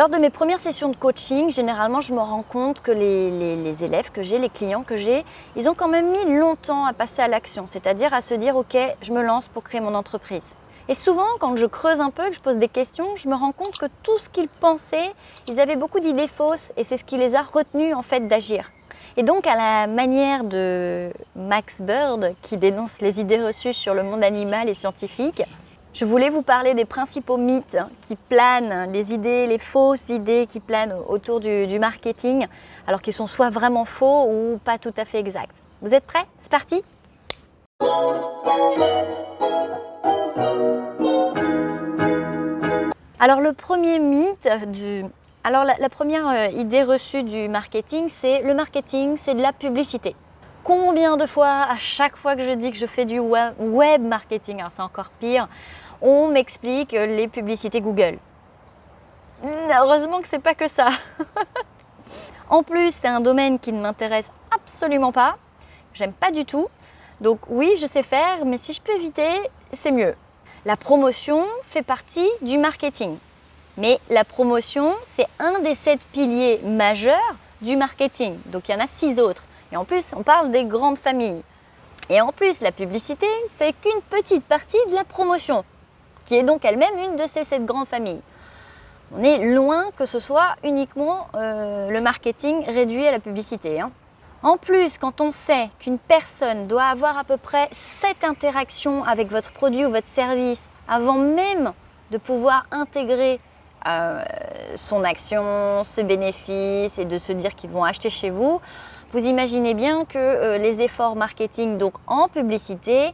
Lors de mes premières sessions de coaching, généralement, je me rends compte que les, élèves que j'ai, les clients que j'ai, ils ont quand même mis longtemps à passer à l'action, c'est-à-dire à se dire « Ok, je me lance pour créer mon entreprise ». Et souvent, quand je creuse un peu, que je pose des questions, je me rends compte que tout ce qu'ils pensaient, ils avaient beaucoup d'idées fausses et c'est ce qui les a retenus en fait d'agir. Et donc, à la manière de Max Bird, qui dénonce les idées reçues sur le monde animal et scientifique, je voulais vous parler des principaux mythes qui planent, les idées, les fausses idées qui planent autour du, marketing, alors qu'ils sont soit vraiment faux ou pas tout à fait exacts. Vous êtes prêts? C'est parti Alors le premier mythe, du... alors la, première euh, idée reçue du marketing, c'est le marketing, c'est de la publicité. Combien de fois, à chaque fois que je dis que je fais du web marketing, alors c'est encore pire, on m'explique les publicités Google. Heureusement que c'est pas que ça. en plus, c'est un domaine qui ne m'intéresse absolument pas. J'aime pas du tout. Donc oui, je sais faire, mais si je peux éviter, c'est mieux. La promotion fait partie du marketing. Mais la promotion, c'est un des sept piliers majeurs du marketing. Donc il y en a six autres. Et en plus, on parle des grandes familles. Et en plus, la publicité, c'est qu'une petite partie de la promotion, qui est donc elle-même une de ces sept grandes familles. On est loin que ce soit uniquement euh, le marketing réduit à la publicité. Hein. En plus, quand on sait qu'une personne doit avoir à peu près 7 interactions avec votre produit ou votre service avant même de pouvoir intégrer euh, son action, ses bénéfices et de se dire qu'ils vont acheter chez vous, vous imaginez bien que euh, les efforts marketing donc en publicité,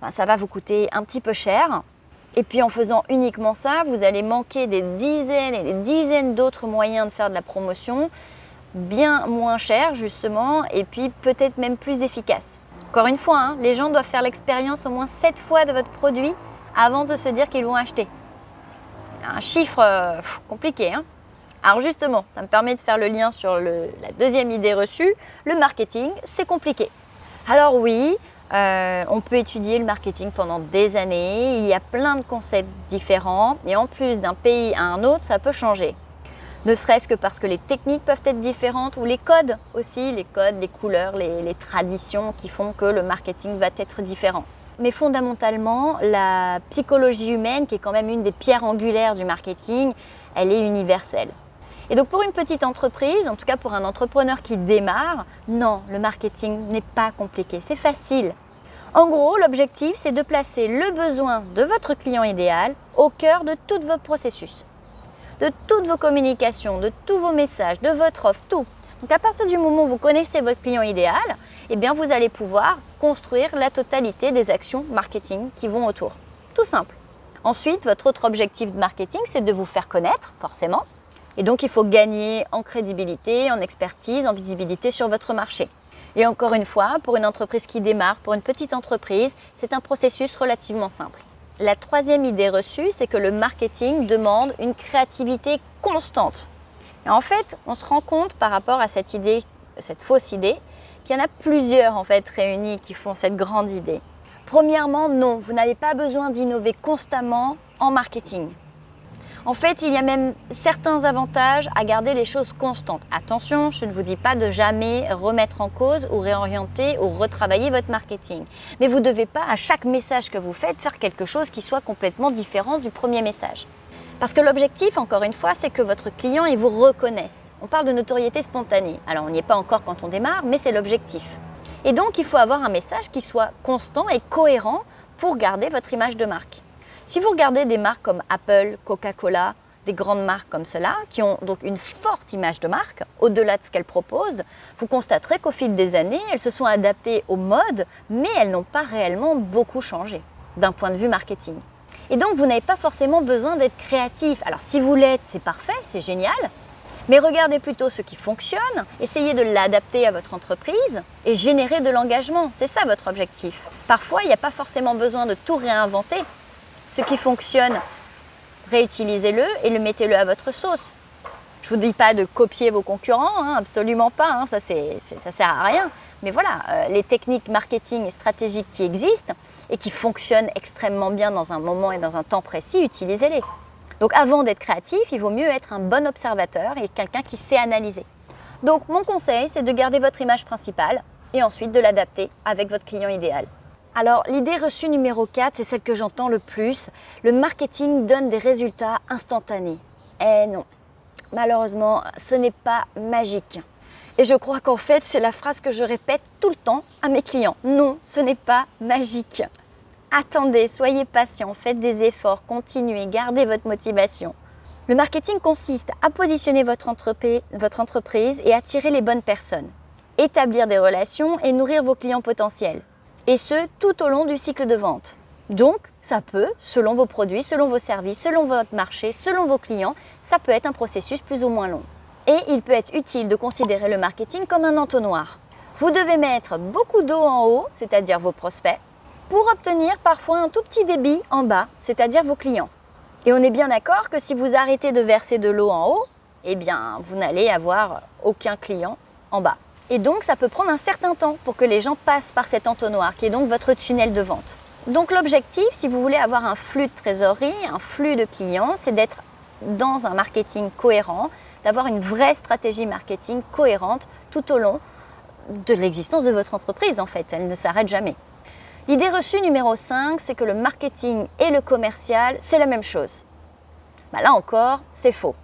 ben, ça va vous coûter un petit peu cher. Et puis en faisant uniquement ça, vous allez manquer des dizaines et des dizaines d'autres moyens de faire de la promotion bien moins cher justement et puis peut-être même plus efficace. Encore une fois, hein, les gens doivent faire l'expérience au moins 7 fois de votre produit avant de se dire qu'ils vont acheter. Un chiffre euh, compliqué. Hein Alors justement, ça me permet de faire le lien sur la deuxième idée reçue. Le marketing, c'est compliqué. Alors oui, euh, on peut étudier le marketing pendant des années. Il y a plein de concepts différents et en plus d'un pays à un autre, ça peut changer ne serait-ce que parce que les techniques peuvent être différentes ou les codes aussi, les codes, les couleurs, les, traditions qui font que le marketing va être différent. Mais fondamentalement, la psychologie humaine, qui est quand même une des pierres angulaires du marketing, elle est universelle. Et donc pour une petite entreprise, en tout cas pour un entrepreneur qui démarre, non, le marketing n'est pas compliqué, c'est facile. En gros, l'objectif, c'est de placer le besoin de votre client idéal au cœur de tout votre processus de toutes vos communications, de tous vos messages, de votre offre, tout. Donc à partir du moment où vous connaissez votre client idéal, eh bien vous allez pouvoir construire la totalité des actions marketing qui vont autour. Tout simple. Ensuite, votre autre objectif de marketing, c'est de vous faire connaître, forcément. Et donc, il faut gagner en crédibilité, en expertise, en visibilité sur votre marché. Et encore une fois, pour une entreprise qui démarre, pour une petite entreprise, c'est un processus relativement simple. La troisième idée reçue, c'est que le marketing demande une créativité constante. Et en fait, on se rend compte par rapport à cette idée, cette fausse idée, qu'il y en a plusieurs en fait réunis qui font cette grande idée. Premièrement, non, vous n'avez pas besoin d'innover constamment en marketing. En fait, il y a même certains avantages à garder les choses constantes. Attention, je ne vous dis pas de jamais remettre en cause ou réorienter ou retravailler votre marketing. Mais vous ne devez pas, à chaque message que vous faites, faire quelque chose qui soit complètement différent du premier message. Parce que l'objectif, encore une fois, c'est que votre client il vous reconnaisse. On parle de notoriété spontanée. Alors, on n'y est pas encore quand on démarre, mais c'est l'objectif. Et donc, il faut avoir un message qui soit constant et cohérent pour garder votre image de marque. Si vous regardez des marques comme Apple, Coca-Cola, des grandes marques comme cela, qui ont donc une forte image de marque, au-delà de ce qu'elles proposent, vous constaterez qu'au fil des années, elles se sont adaptées aux modes, mais elles n'ont pas réellement beaucoup changé d'un point de vue marketing. Et donc, vous n'avez pas forcément besoin d'être créatif. Alors, si vous l'êtes, c'est parfait, c'est génial, mais regardez plutôt ce qui fonctionne, essayez de l'adapter à votre entreprise et générer de l'engagement. C'est ça votre objectif. Parfois, il n'y a pas forcément besoin de tout réinventer. Ce qui fonctionne, réutilisez-le et le mettez-le à votre sauce. Je ne vous dis pas de copier vos concurrents, hein, absolument pas, hein, ça ne sert à rien. Mais voilà, euh, les techniques marketing et stratégiques qui existent et qui fonctionnent extrêmement bien dans un moment et dans un temps précis, utilisez-les. Donc avant d'être créatif, il vaut mieux être un bon observateur et quelqu'un qui sait analyser. Donc mon conseil, c'est de garder votre image principale et ensuite de l'adapter avec votre client idéal. Alors l'idée reçue numéro 4, c'est celle que j'entends le plus. Le marketing donne des résultats instantanés. Eh non, malheureusement, ce n'est pas magique. Et je crois qu'en fait, c'est la phrase que je répète tout le temps à mes clients. Non, ce n'est pas magique. Attendez, soyez patient, faites des efforts, continuez, gardez votre motivation. Le marketing consiste à positionner votre entreprise, votre entreprise et attirer les bonnes personnes, établir des relations et nourrir vos clients potentiels. Et ce, tout au long du cycle de vente. Donc, ça peut, selon vos produits, selon vos services, selon votre marché, selon vos clients, ça peut être un processus plus ou moins long. Et il peut être utile de considérer le marketing comme un entonnoir. Vous devez mettre beaucoup d'eau en haut, c'est-à-dire vos prospects, pour obtenir parfois un tout petit débit en bas, c'est-à-dire vos clients. Et on est bien d'accord que si vous arrêtez de verser de l'eau en haut, eh bien, vous n'allez avoir aucun client en bas. Et donc, ça peut prendre un certain temps pour que les gens passent par cet entonnoir, qui est donc votre tunnel de vente. Donc, l'objectif, si vous voulez avoir un flux de trésorerie, un flux de clients, c'est d'être dans un marketing cohérent, d'avoir une vraie stratégie marketing cohérente tout au long de l'existence de votre entreprise, en fait. Elle ne s'arrête jamais. L'idée reçue numéro 5, c'est que le marketing et le commercial, c'est la même chose. Bah, là encore, c'est faux.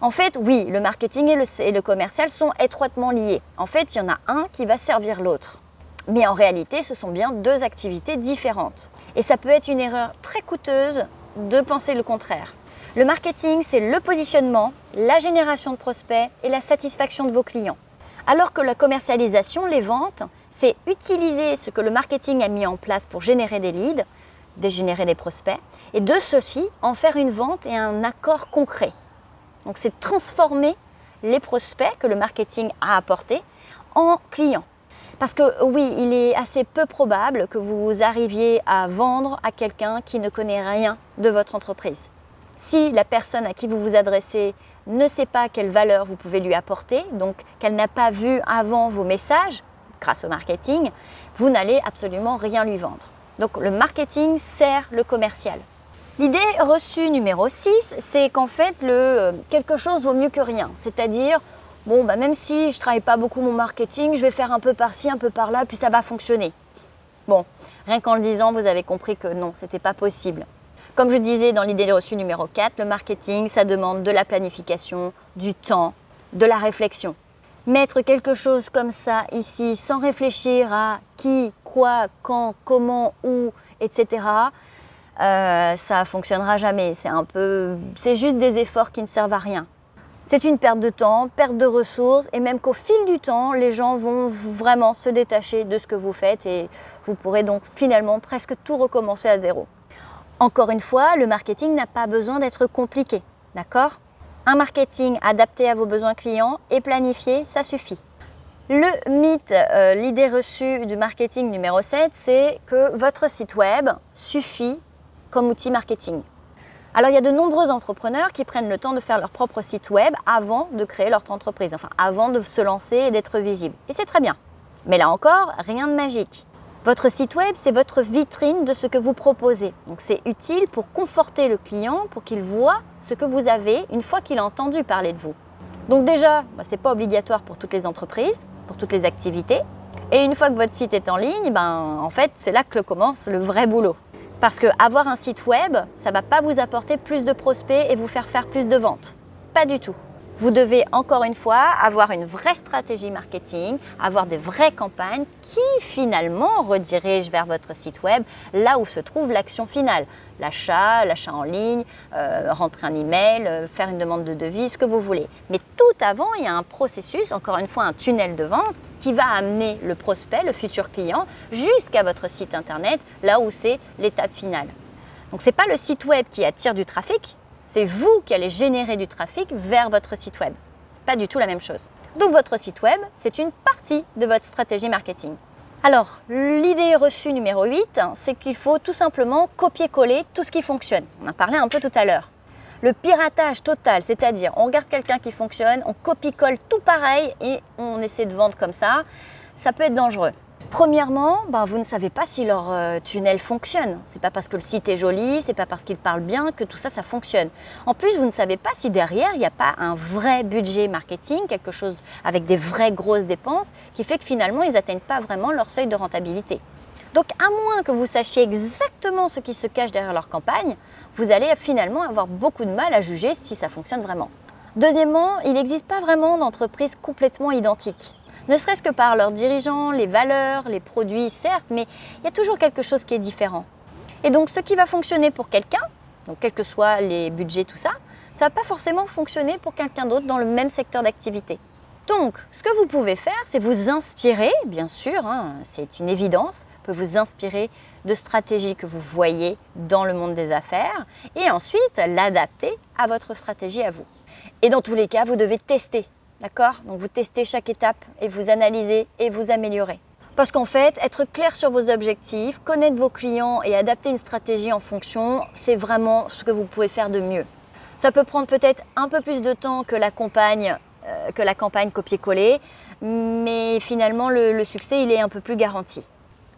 En fait, oui, le marketing et le, commercial sont étroitement liés. En fait, il y en a un qui va servir l'autre. Mais en réalité, ce sont bien deux activités différentes. Et ça peut être une erreur très coûteuse de penser le contraire. Le marketing, c'est le positionnement, la génération de prospects et la satisfaction de vos clients. Alors que la commercialisation, les ventes, c'est utiliser ce que le marketing a mis en place pour générer des leads, générer des prospects, et de ceci en faire une vente et un accord concret. Donc c'est transformer les prospects que le marketing a apportés en clients. Parce que oui, il est assez peu probable que vous arriviez à vendre à quelqu'un qui ne connaît rien de votre entreprise. Si la personne à qui vous vous adressez ne sait pas quelle valeur vous pouvez lui apporter, donc qu'elle n'a pas vu avant vos messages, grâce au marketing, vous n'allez absolument rien lui vendre. Donc le marketing sert le commercial. L'idée reçue numéro 6, c'est qu'en fait, euh, quelque chose vaut mieux que rien. C'est-à-dire, bon, bah, même si je ne travaille pas beaucoup mon marketing, je vais faire un peu par-ci, un peu par-là, puis ça va fonctionner. Bon, rien qu'en le disant, vous avez compris que non, ce n'était pas possible. Comme je disais dans l'idée reçue numéro 4, le marketing, ça demande de la planification, du temps, de la réflexion mettre quelque chose comme ça ici sans réfléchir à qui, quoi, quand, comment, où, etc., euh, ça fonctionnera jamais. C'est un peu, c'est juste des efforts qui ne servent à rien. C'est une perte de temps, perte de ressources et même qu'au fil du temps, les gens vont vraiment se détacher de ce que vous faites et vous pourrez donc finalement presque tout recommencer à zéro. Encore une fois, le marketing n'a pas besoin d'être compliqué, d'accord? Un marketing adapté à vos besoins clients et planifié, ça suffit. Le mythe, euh, l'idée reçue du marketing numéro 7, c'est que votre site web suffit comme outil marketing. Alors il y a de nombreux entrepreneurs qui prennent le temps de faire leur propre site web avant de créer leur entreprise, enfin avant de se lancer et d'être visible. Et c'est très bien. Mais là encore, rien de magique. Votre site web, c'est votre vitrine de ce que vous proposez. Donc c'est utile pour conforter le client, pour qu'il voit ce que vous avez une fois qu'il a entendu parler de vous. Donc déjà, bah, ce n'est pas obligatoire pour toutes les entreprises, pour toutes les activités. Et une fois que votre site est en ligne, ben, en fait, c'est là que commence le vrai boulot. Parce que avoir un site web, ça ne va pas vous apporter plus de prospects et vous faire faire plus de ventes. Pas du tout. Vous devez encore une fois avoir une vraie stratégie marketing, avoir des vraies campagnes qui finalement redirigent vers votre site web là où se trouve l'action finale. L'achat, l'achat en ligne, euh, rentrer un email, euh, faire une demande de devis, ce que vous voulez. Mais tout avant, il y a un processus, encore une fois un tunnel de vente qui va amener le prospect, le futur client, jusqu'à votre site internet, là où c'est l'étape finale. Donc ce n'est pas le site web qui attire du trafic, c'est vous qui allez générer du trafic vers votre site web. Pas du tout la même chose. Donc votre site web, c'est une partie de votre stratégie marketing. Alors, l'idée reçue numéro 8, c'est qu'il faut tout simplement copier-coller tout ce qui fonctionne. On en parlait un peu tout à l'heure. Le piratage total, c'est-à-dire on regarde quelqu'un qui fonctionne, on copie-colle tout pareil et on essaie de vendre comme ça, ça peut être dangereux. Premièrement, ben, vous ne savez pas si leur euh, tunnel fonctionne. C'est pas parce que le site est joli, c'est pas parce qu'ils parlent bien que tout ça, ça fonctionne. En plus, vous ne savez pas si derrière, il n'y a pas un vrai budget marketing, quelque chose avec des vraies grosses dépenses, qui fait que finalement, ils n'atteignent pas vraiment leur seuil de rentabilité. Donc, à moins que vous sachiez exactement ce qui se cache derrière leur campagne, vous allez finalement avoir beaucoup de mal à juger si ça fonctionne vraiment. Deuxièmement, il n'existe pas vraiment d'entreprise complètement identique ne serait-ce que par leurs dirigeants, les valeurs, les produits, certes, mais il y a toujours quelque chose qui est différent. Et donc ce qui va fonctionner pour quelqu'un, donc quels que soient les budgets, tout ça, ça ne va pas forcément fonctionner pour quelqu'un d'autre dans le même secteur d'activité. Donc, ce que vous pouvez faire, c'est vous inspirer, bien sûr, hein, c'est une évidence, vous pouvez vous inspirer de stratégies que vous voyez dans le monde des affaires et ensuite l'adapter à votre stratégie à vous. Et dans tous les cas, vous devez tester D'accord? Donc vous testez chaque étape et vous analysez et vous améliorez. Parce qu'en fait, être clair sur vos objectifs, connaître vos clients et adapter une stratégie en fonction, c'est vraiment ce que vous pouvez faire de mieux. Ça peut prendre peut-être un peu plus de temps que la campagne, euh, campagne copier-coller, mais finalement le, le succès il est un peu plus garanti.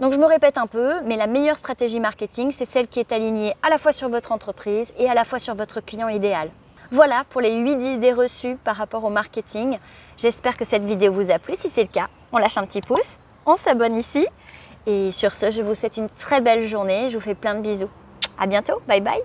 Donc je me répète un peu, mais la meilleure stratégie marketing, c'est celle qui est alignée à la fois sur votre entreprise et à la fois sur votre client idéal. Voilà pour les 8 idées reçues par rapport au marketing. J'espère que cette vidéo vous a plu. Si c'est le cas, on lâche un petit pouce, on s'abonne ici. Et sur ce, je vous souhaite une très belle journée. Je vous fais plein de bisous. À bientôt. Bye bye.